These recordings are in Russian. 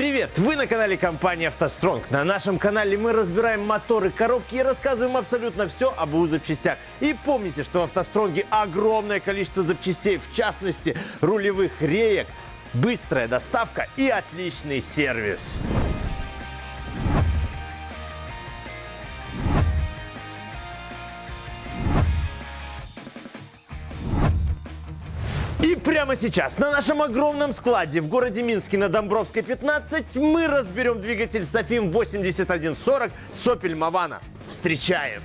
Привет! Вы на канале компании «АвтоСтронг». На нашем канале мы разбираем моторы, коробки и рассказываем абсолютно все об УЗ запчастях. И помните, что в «АвтоСтронге» огромное количество запчастей, в частности, рулевых реек, быстрая доставка и отличный сервис. И прямо сейчас на нашем огромном складе в городе Минске на Домбровской 15 мы разберем двигатель Софим 8140 Сопель Мавана. Встречаем!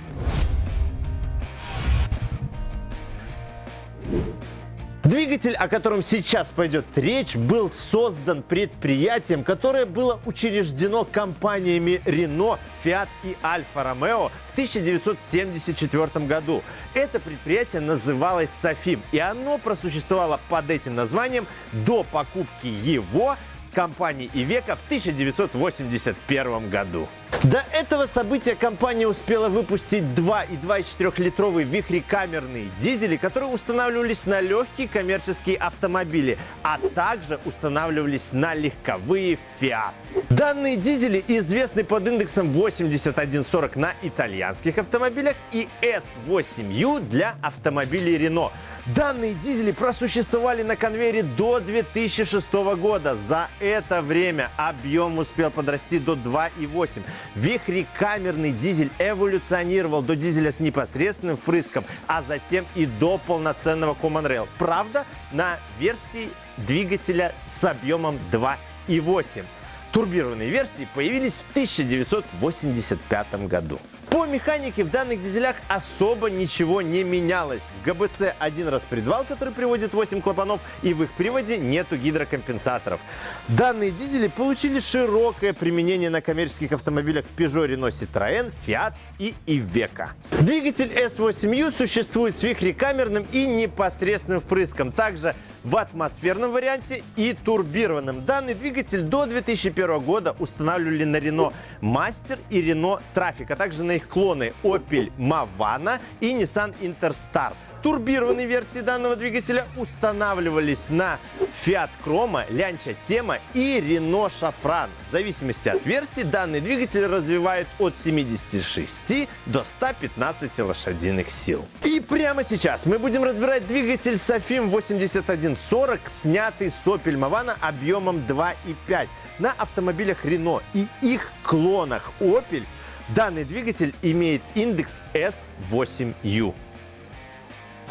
Двигатель, о котором сейчас пойдет речь, был создан предприятием, которое было учреждено компаниями Renault, Fiat и Alfa Romeo в 1974 году. Это предприятие называлось Софим, и оно просуществовало под этим названием до покупки его компании Ивека в 1981 году. До этого события компания успела выпустить 2 и 2,4-литровые вихрекамерные дизели, которые устанавливались на легкие коммерческие автомобили, а также устанавливались на легковые Fiat. Данные дизели известны под индексом 8140 на итальянских автомобилях и S8U для автомобилей Renault. Данные дизели просуществовали на конвейере до 2006 года. За это время объем успел подрасти до 2,8. Вихрекамерный дизель эволюционировал до дизеля с непосредственным впрыском, а затем и до полноценного Common Rail. Правда, на версии двигателя с объемом 2,8. Турбированные версии появились в 1985 году. По механике в данных дизелях особо ничего не менялось. В ГБЦ один распредвал, который приводит 8 клапанов, и в их приводе нету гидрокомпенсаторов. Данные дизели получили широкое применение на коммерческих автомобилях Peugeot, Renault, Citroën, Fiat и Iveco. Двигатель S8U существует с вихрекамерным и непосредственным впрыском. Также в атмосферном варианте и турбированном. Данный двигатель до 2001 года устанавливали на Renault Master и Renault Traffic, а также на их клоны Opel Mavana и Nissan Interstar. Турбированные версии данного двигателя устанавливались на Fiat Chroma, Lancia Tema и Renault Шафран. В зависимости от версии данный двигатель развивает от 76 до 115 лошадиных сил. И прямо сейчас мы будем разбирать двигатель Sofim 8140, снятый с Opel Mavana объемом 2,5 на автомобилях Renault и их клонах Opel. Данный двигатель имеет индекс S8U.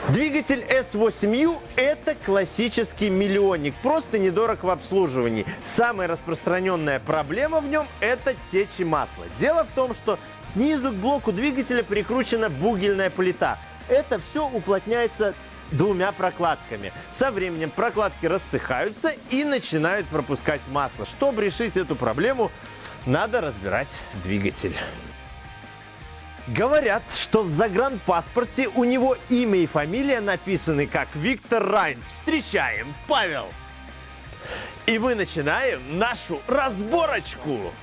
Двигатель S8U – это классический миллионник, просто недорог в обслуживании. Самая распространенная проблема в нем – это течи масла. Дело в том, что снизу к блоку двигателя прикручена бугельная плита. Это все уплотняется двумя прокладками. Со временем прокладки рассыхаются и начинают пропускать масло. Чтобы решить эту проблему, надо разбирать двигатель. Говорят, что в загранпаспорте у него имя и фамилия написаны как Виктор Райнс. Встречаем, Павел! И мы начинаем нашу разборочку.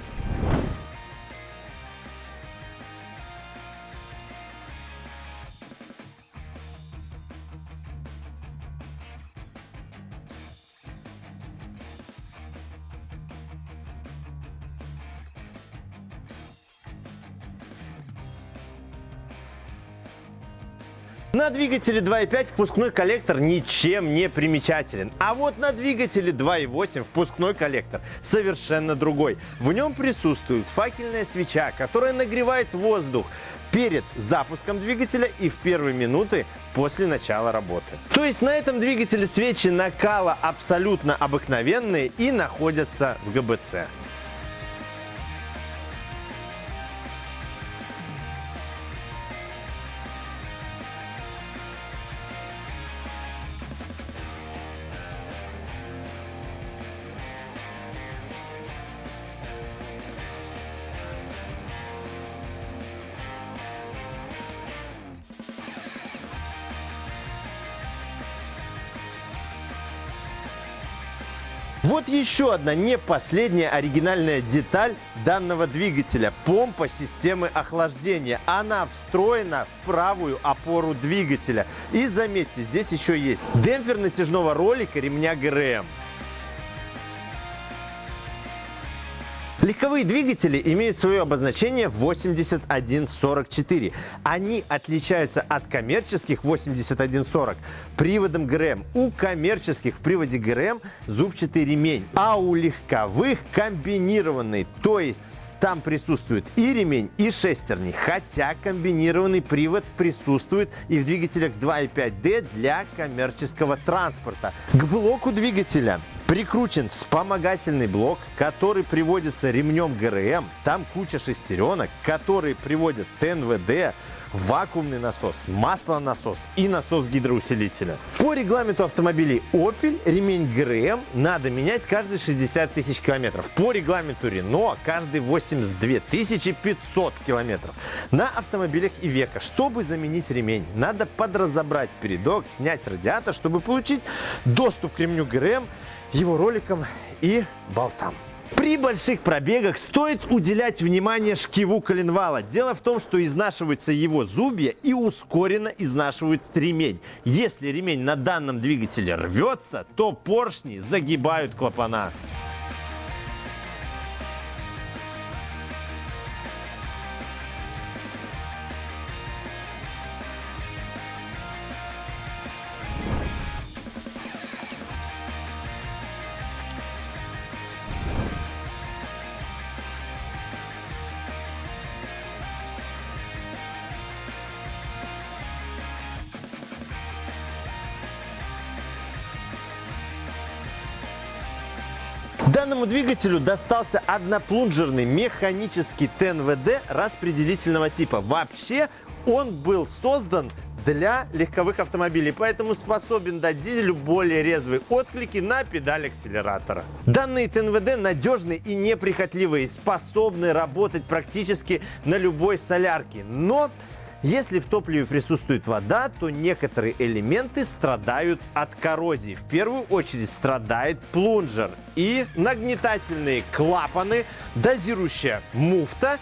На двигателе 2.5 впускной коллектор ничем не примечателен. А вот на двигателе 2.8 впускной коллектор совершенно другой. В нем присутствует факельная свеча, которая нагревает воздух перед запуском двигателя и в первые минуты после начала работы. То есть на этом двигателе свечи накала абсолютно обыкновенные и находятся в ГБЦ. Вот еще одна не последняя оригинальная деталь данного двигателя – помпа системы охлаждения. Она встроена в правую опору двигателя. И заметьте, здесь еще есть демпфер натяжного ролика ремня ГРМ. Легковые двигатели имеют свое обозначение 8144. Они отличаются от коммерческих 8140 приводом ГРМ. У коммерческих в приводе ГРМ зубчатый ремень, а у легковых комбинированный, то есть там присутствует и ремень, и шестерни, хотя комбинированный привод присутствует и в двигателях 2.5D для коммерческого транспорта. К блоку двигателя Прикручен вспомогательный блок, который приводится ремнем ГРМ. Там куча шестеренок, которые приводят ТНВД, вакуумный насос, маслонасос и насос гидроусилителя. По регламенту автомобилей Opel ремень ГРМ надо менять каждые 60 тысяч километров. По регламенту Renault каждые 82 500 километров. На автомобилях Ивека, чтобы заменить ремень, надо подразобрать передок, снять радиатор, чтобы получить доступ к ремню ГРМ его роликам и болтам. При больших пробегах стоит уделять внимание шкиву коленвала. Дело в том, что изнашиваются его зубья и ускоренно изнашивают ремень. Если ремень на данном двигателе рвется, то поршни загибают клапана. Данному двигателю достался одноплунжерный механический ТНВД распределительного типа. Вообще он был создан для легковых автомобилей, поэтому способен дать дизелю более резвые отклики на педаль акселератора. Данные ТНВД надежны и неприхотливые, способны работать практически на любой солярке. Но если в топливе присутствует вода, то некоторые элементы страдают от коррозии. В первую очередь страдает плунжер и нагнетательные клапаны, дозирующая муфта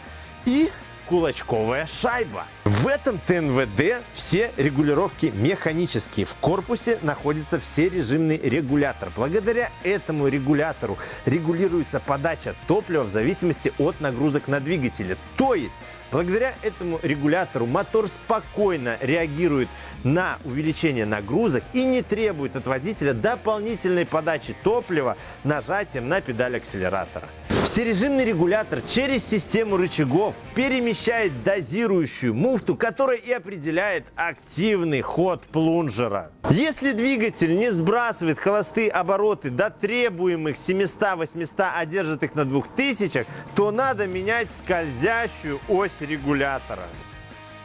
и кулачковая шайба. В этом ТНВД все регулировки механические. В корпусе находится всережимный регулятор. Благодаря этому регулятору регулируется подача топлива в зависимости от нагрузок на двигателе. То есть Благодаря этому регулятору мотор спокойно реагирует на увеличение нагрузок и не требует от водителя дополнительной подачи топлива нажатием на педаль акселератора. Всережимный регулятор через систему рычагов перемещает дозирующую муфту, которая и определяет активный ход плунжера. Если двигатель не сбрасывает холостые обороты до требуемых 700-800, а держит их на 2000, то надо менять скользящую ось регулятора.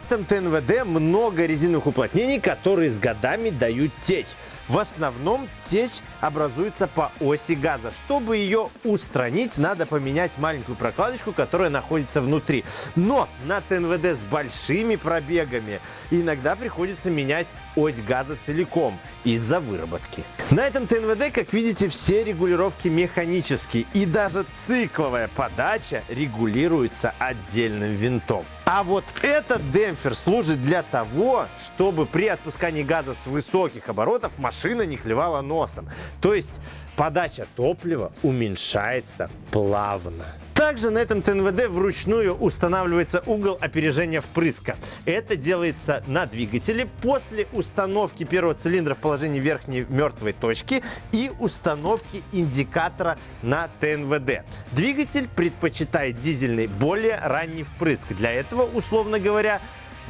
В этом ТНВД много резиновых уплотнений, которые с годами дают течь. В основном течь образуется по оси газа. Чтобы ее устранить, надо поменять маленькую прокладочку, которая находится внутри. Но на ТНВД с большими пробегами иногда приходится менять ось газа целиком из-за выработки. На этом ТНВД, как видите, все регулировки механические и даже цикловая подача регулируется отдельным винтом. А вот этот демпфер служит для того, чтобы при отпускании газа с высоких оборотов машина не клевала носом. То есть подача топлива уменьшается плавно. Также на этом ТНВД вручную устанавливается угол опережения впрыска. Это делается на двигателе после установки первого цилиндра в положении верхней мертвой точки и установки индикатора на ТНВД. Двигатель предпочитает дизельный более ранний впрыск. Для этого, условно говоря,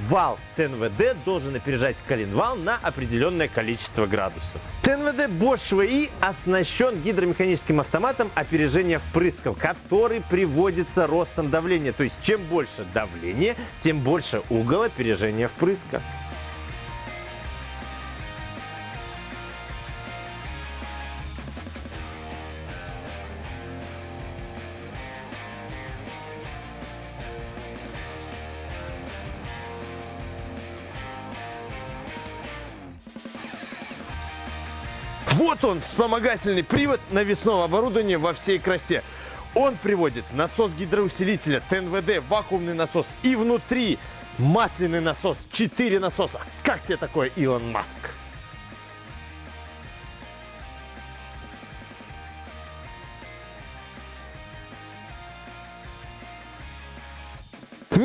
вал ТНВД должен опережать коленвал на определенное количество градусов. ТНВД Bosch VI оснащен гидромеханическим автоматом опережения впрысков, который приводится ростом давления. То есть чем больше давление, тем больше угол опережения впрыска. Вот он, вспомогательный привод навесного оборудования во всей красе. Он приводит насос гидроусилителя, ТНВД, вакуумный насос и внутри масляный насос, 4 насоса. Как тебе такое, Илон Маск?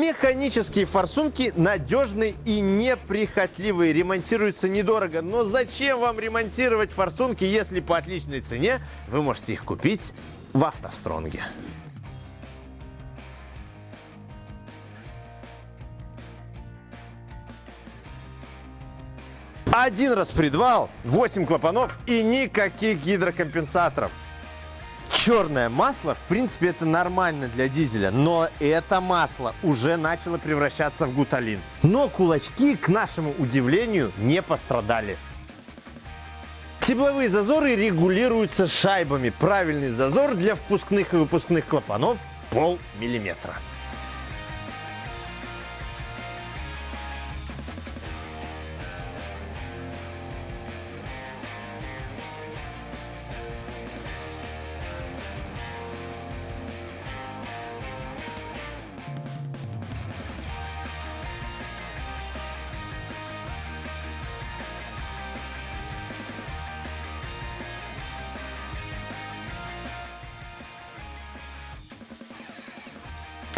Механические форсунки надежные и неприхотливые. Ремонтируются недорого. Но зачем вам ремонтировать форсунки, если по отличной цене вы можете их купить в автостронге? Один распредвал, 8 клапанов и никаких гидрокомпенсаторов. Черное масло, в принципе, это нормально для дизеля, но это масло уже начало превращаться в гуталин. Но кулачки, к нашему удивлению, не пострадали. Тепловые зазоры регулируются шайбами. Правильный зазор для впускных и выпускных клапанов пол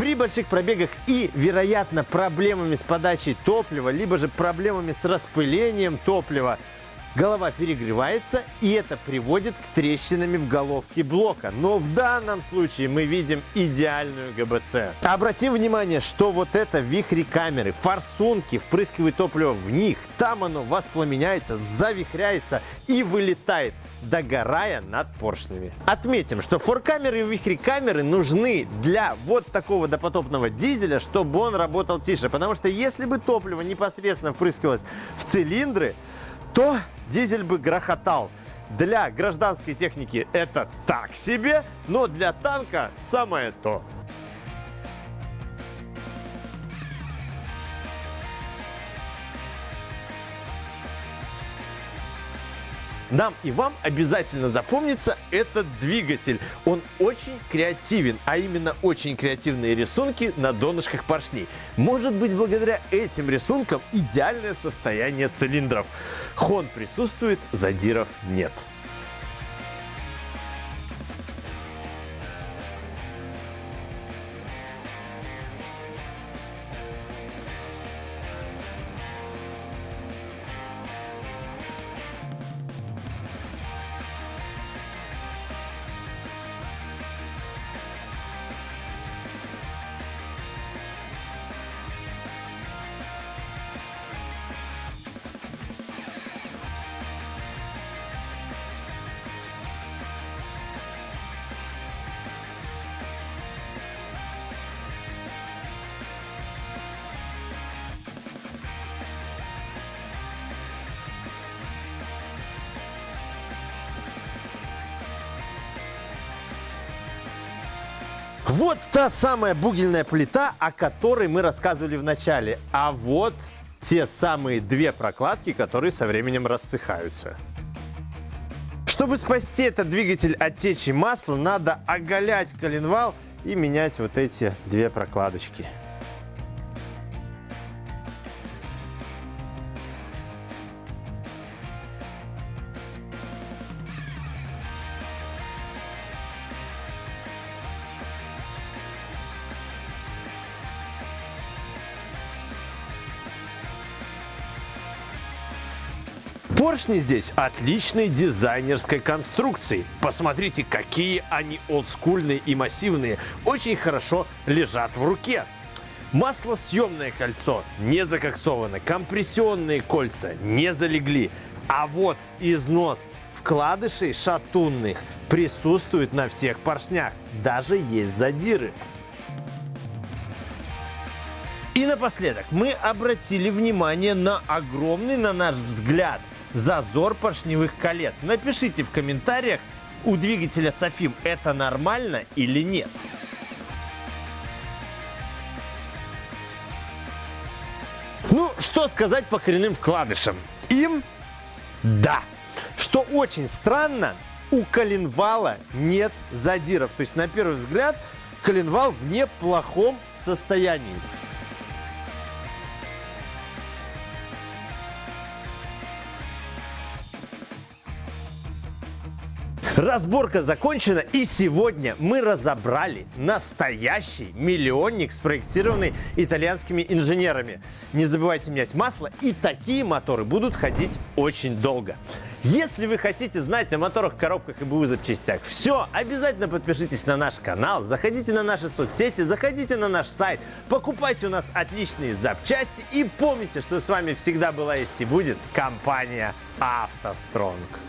При больших пробегах и, вероятно, проблемами с подачей топлива, либо же проблемами с распылением топлива, голова перегревается, и это приводит к трещинами в головке блока. Но в данном случае мы видим идеальную ГБЦ. Обратим внимание, что вот это вихри камеры, форсунки впрыскивают топливо в них, там оно воспламеняется, завихряется и вылетает догорая над поршнями. Отметим, что форкамеры и вихрекамеры нужны для вот такого допотопного дизеля, чтобы он работал тише. Потому что если бы топливо непосредственно впрыскивалось в цилиндры, то дизель бы грохотал. Для гражданской техники это так себе, но для танка самое то. Нам и вам обязательно запомнится этот двигатель. Он очень креативен, а именно очень креативные рисунки на донышках поршней. Может быть, благодаря этим рисункам идеальное состояние цилиндров. Хон присутствует, задиров нет. Вот та самая бугельная плита, о которой мы рассказывали в начале. А вот те самые две прокладки, которые со временем рассыхаются. Чтобы спасти этот двигатель от течи масла, надо оголять коленвал и менять вот эти две прокладочки. Поршни здесь отличной дизайнерской конструкции. Посмотрите, какие они олдскульные и массивные. Очень хорошо лежат в руке. Маслосъемное кольцо не закоксовано, компрессионные кольца не залегли. А вот износ вкладышей шатунных присутствует на всех поршнях. Даже есть задиры. И напоследок мы обратили внимание на огромный, на наш взгляд, зазор поршневых колец. Напишите в комментариях, у двигателя Софим это нормально или нет. Ну, что сказать по коренным вкладышам? Им да. Что очень странно, у коленвала нет задиров. То есть, на первый взгляд, коленвал в неплохом состоянии. Разборка закончена, и сегодня мы разобрали настоящий миллионник, спроектированный итальянскими инженерами. Не забывайте менять масло, и такие моторы будут ходить очень долго. Если вы хотите знать о моторах, коробках и БУ запчастях все, обязательно подпишитесь на наш канал, заходите на наши соцсети, заходите на наш сайт, покупайте у нас отличные запчасти и помните, что с вами всегда была есть и будет компания «АвтоСтронг».